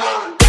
Stone.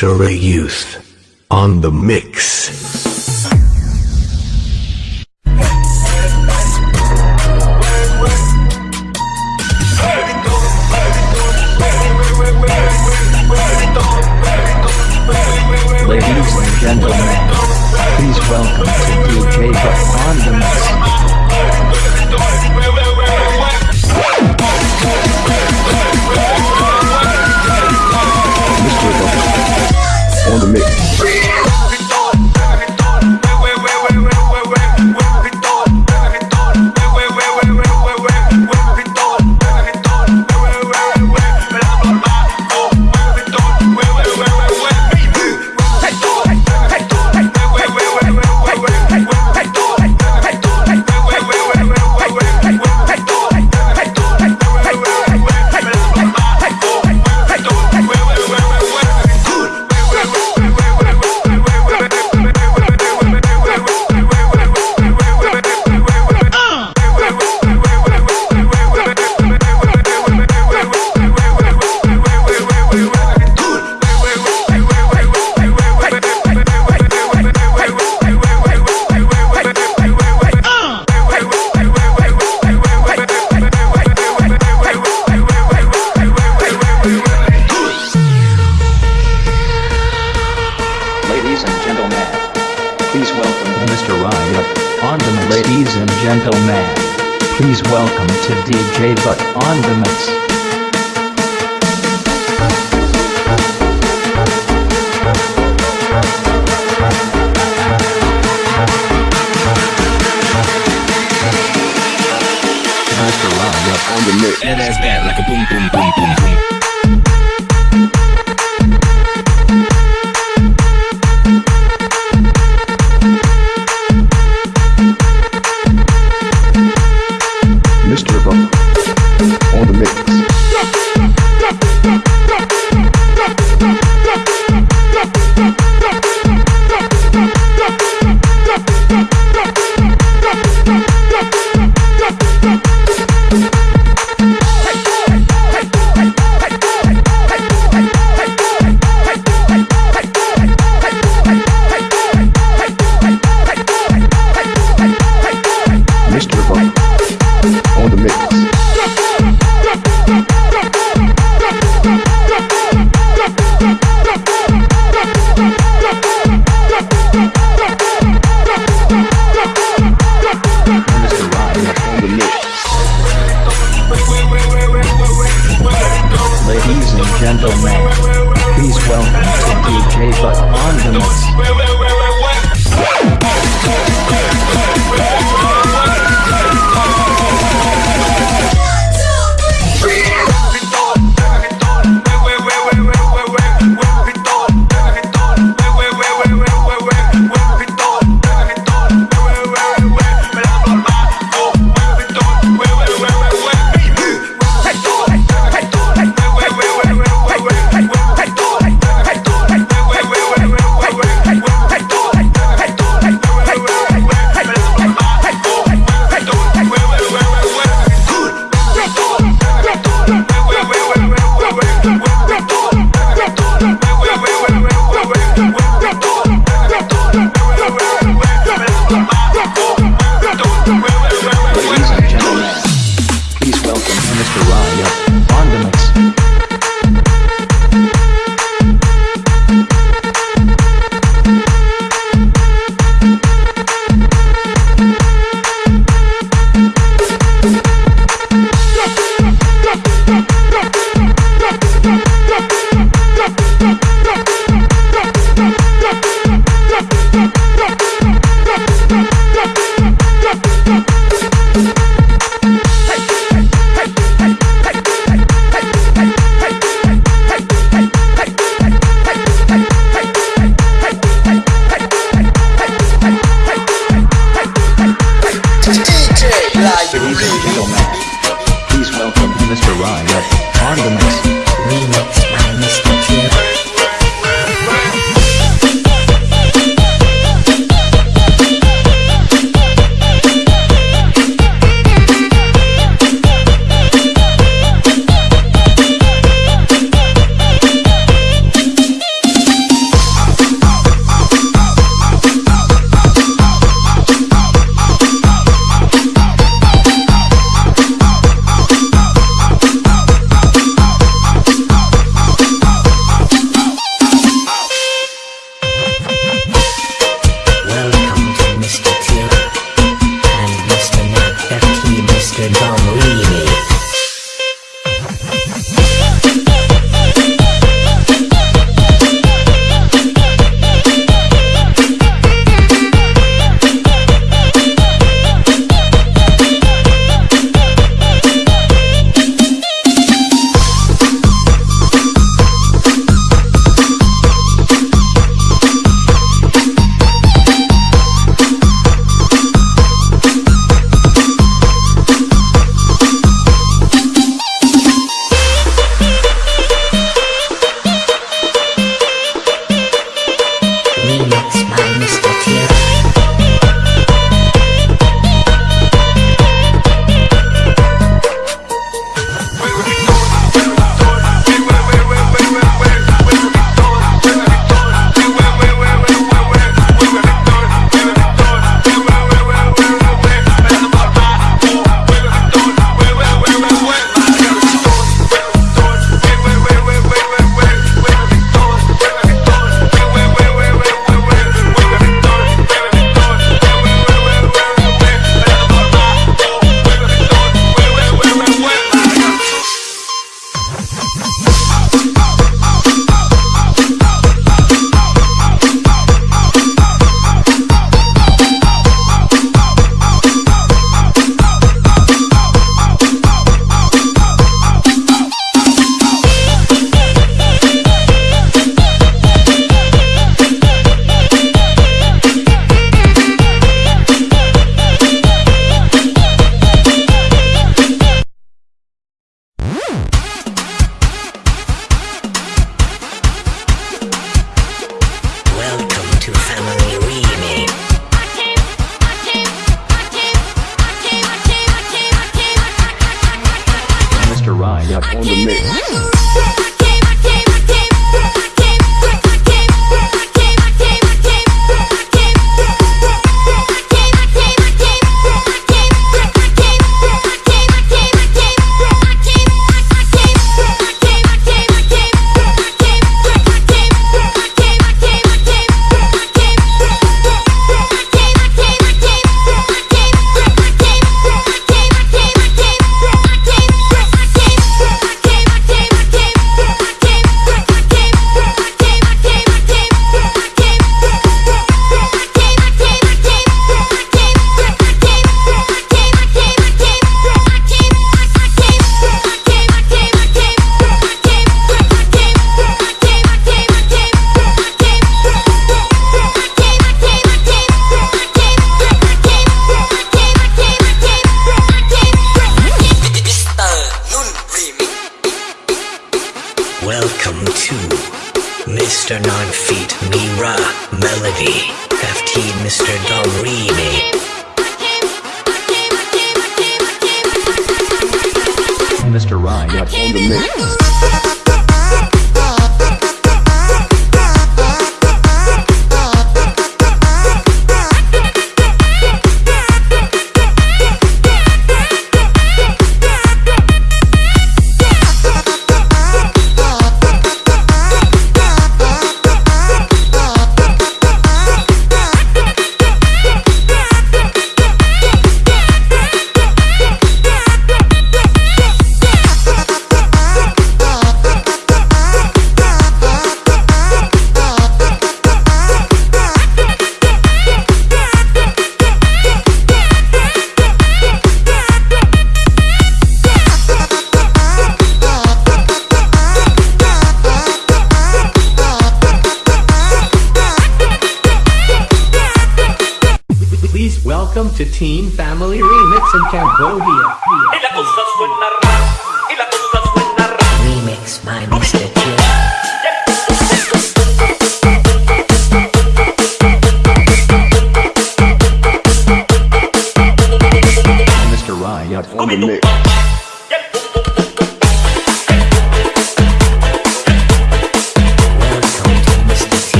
Mr. Youth on the mix.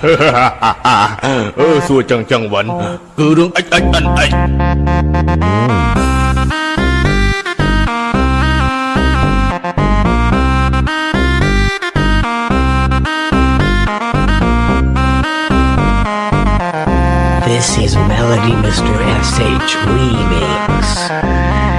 This is Melody Mr. SH Remix.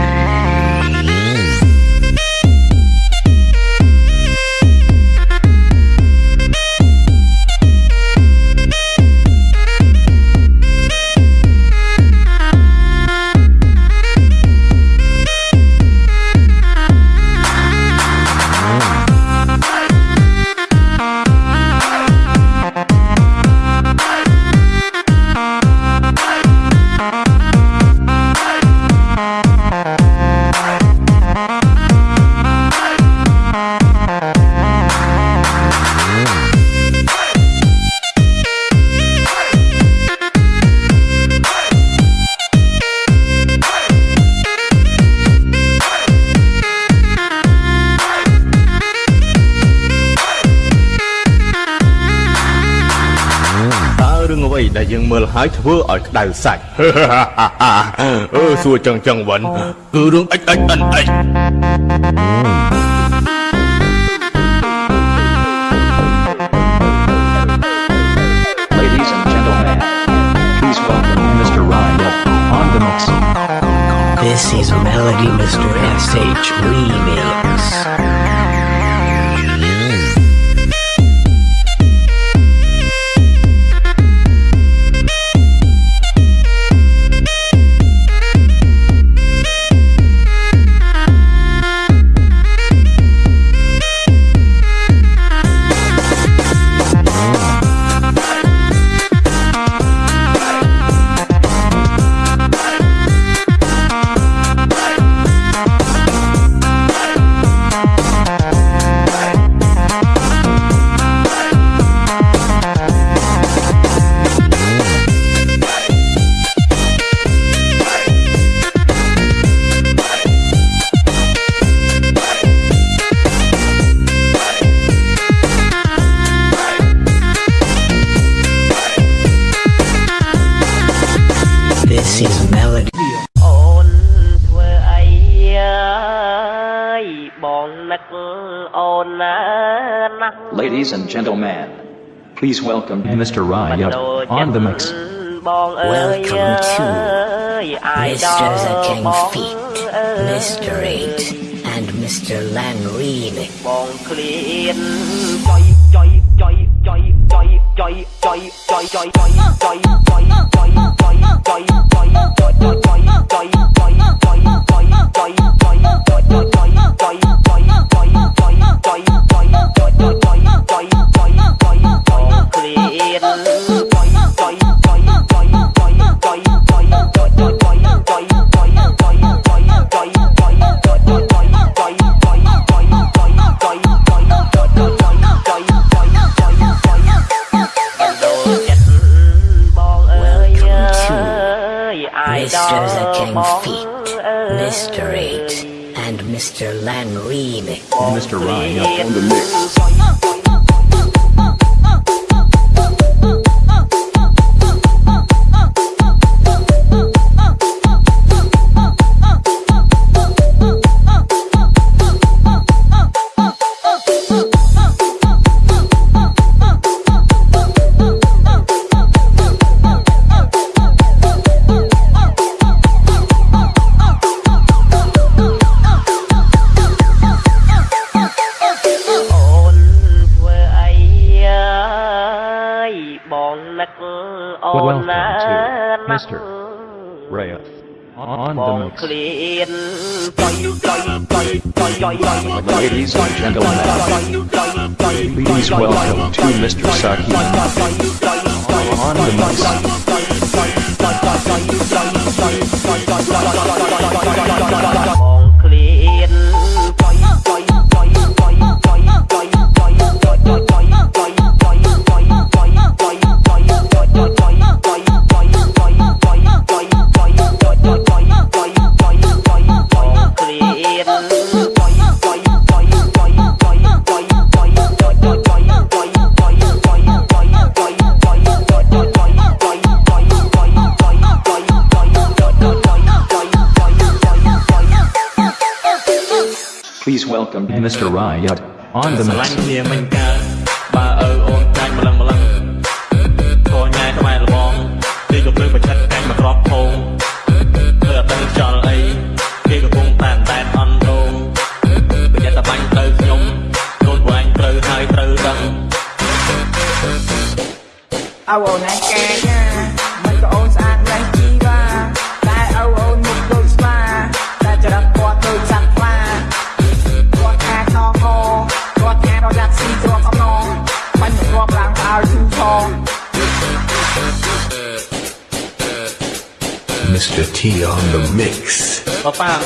Ladies and gentlemen, xua chân chân vẫn cứ đứng ếch This is Melody Mr. S.H. Remix. Please welcome Mr. Riot on the mix. Welcome to Mr. The King Feet, Mr. Eight, and Mr. Lanreen. Mr. The King Feet, Mr. 8, and Mr. Remix. Mr. Ryan on the mix. on the mix. Ladies and gentlemen, please welcome to Mr. Saki on the mix. Welcome Mr. Riot on the ស្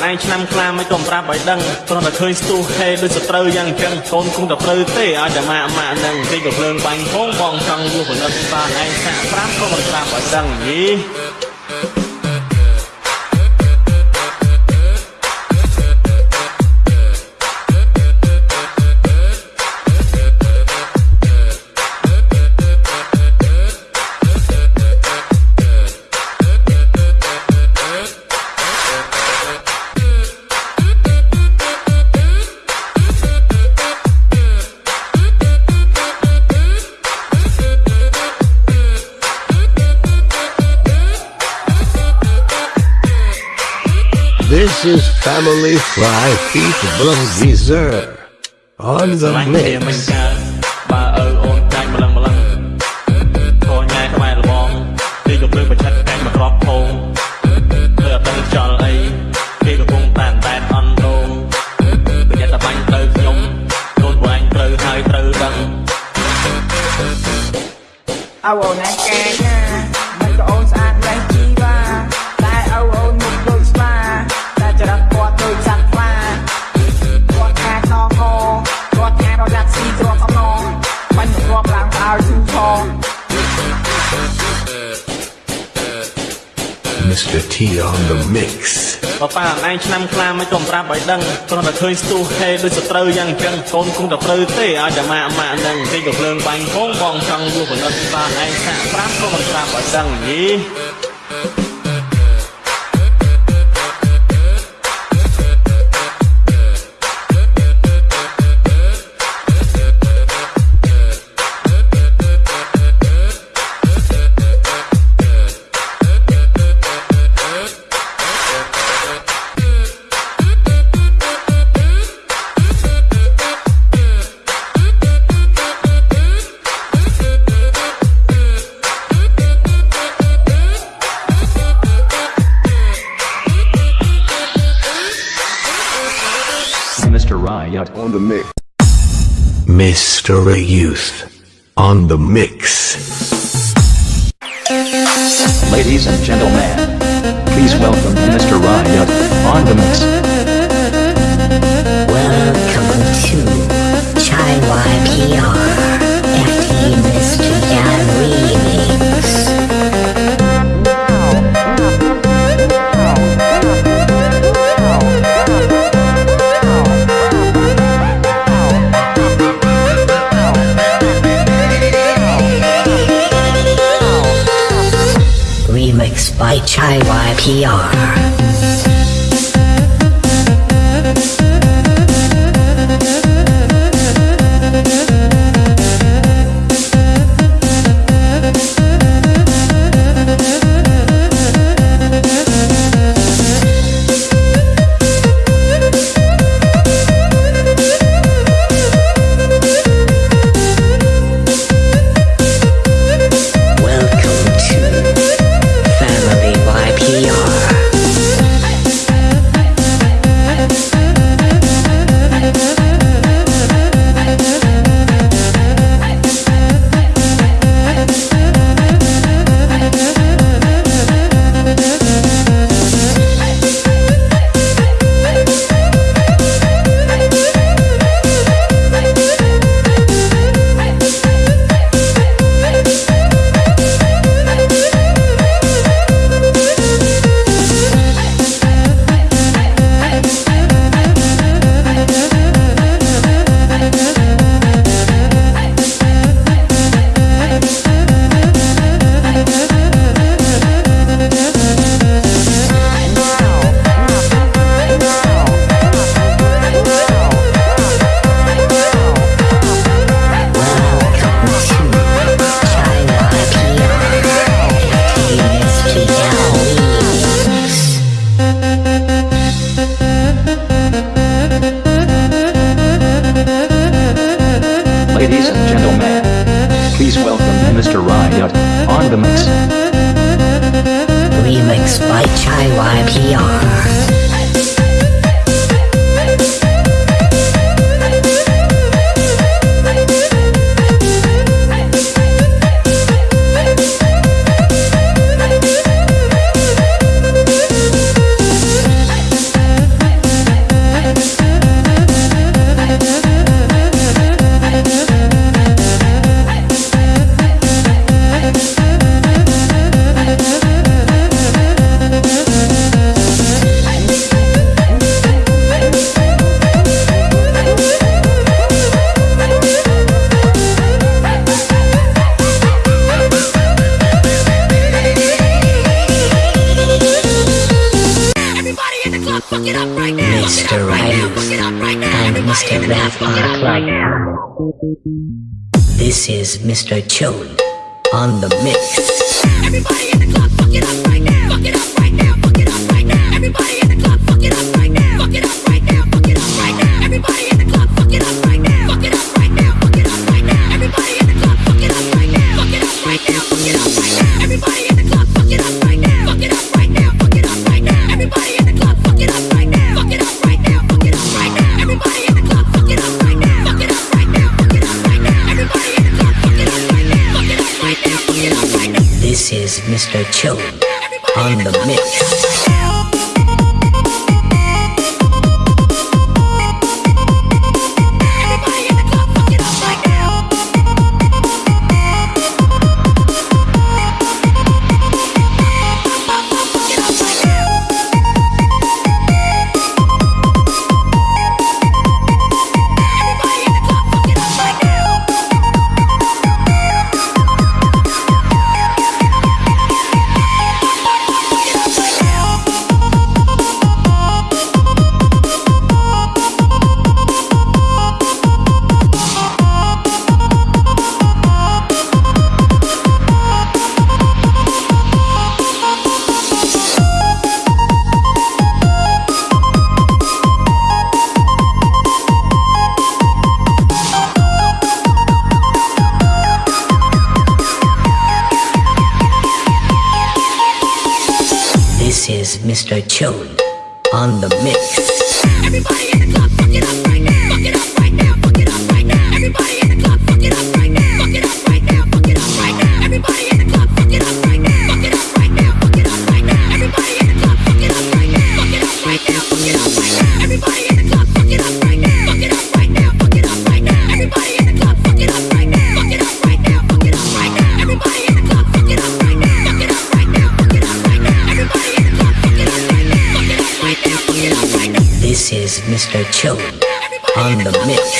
បើប៉ាអញឆ្នាំខ្លាមិនក៏ប្រាប់ឲ្យដឹងគ្រាន់តែឃើញស្ទុះហេដូចសត្រូវយ៉ាងអញ្ចឹងកូនគង់តែត្រូវទេឲ្យតែម៉ាក់ម៉ាក់នឹងគេក៏ភ្លើងបាញ់ផងបងចង់យល់ផលិតតាឯងសាក់ប្រាប់ក៏មិនប្រាប់ឲ្យដឹងយី This is Family Fry Feet Dessert on the mix. T on the mix. បើប៉ាអញឆ្នាំខ្លាមិនក៏ប្រាប់ឲ្យដឹងគ្រាន់តែឃើញស្ទុះហេដូចសត្រូវយ៉ាងអញ្ចឹងកូនគង់តែត្រូវទេឲ្យតែម៉ាក់ម៉ាក់នឹងគេក៏ភ្លើងបាញ់ផងបងចង់យល់ផលិតតាឯងសាក់ប្រាប់ក៏មិនប្រាប់ឲ្យដឹងយី Mr. Youth on the mix. Ladies and gentlemen, please welcome Mr. Riot on the mix. By Chai Ladies and gentlemen, please welcome Mr. Riot on the mix. Remix by Chai YPR. This is Mr. Chode on the mix. This Mr. Chode on the mix. This Chode on the mix.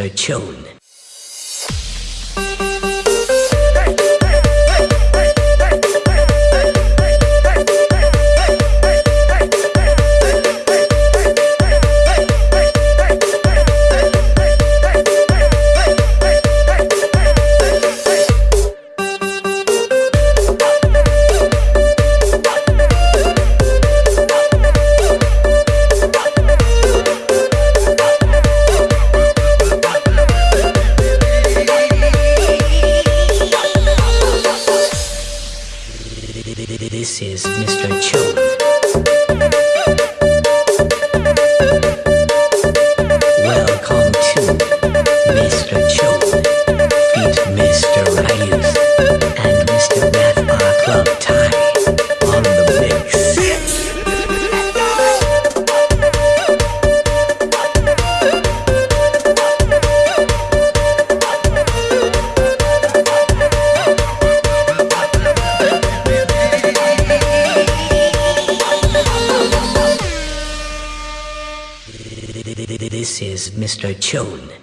her children. Mr. Rayus and Mr. Math are club time on the mix. This is Mr. Chone.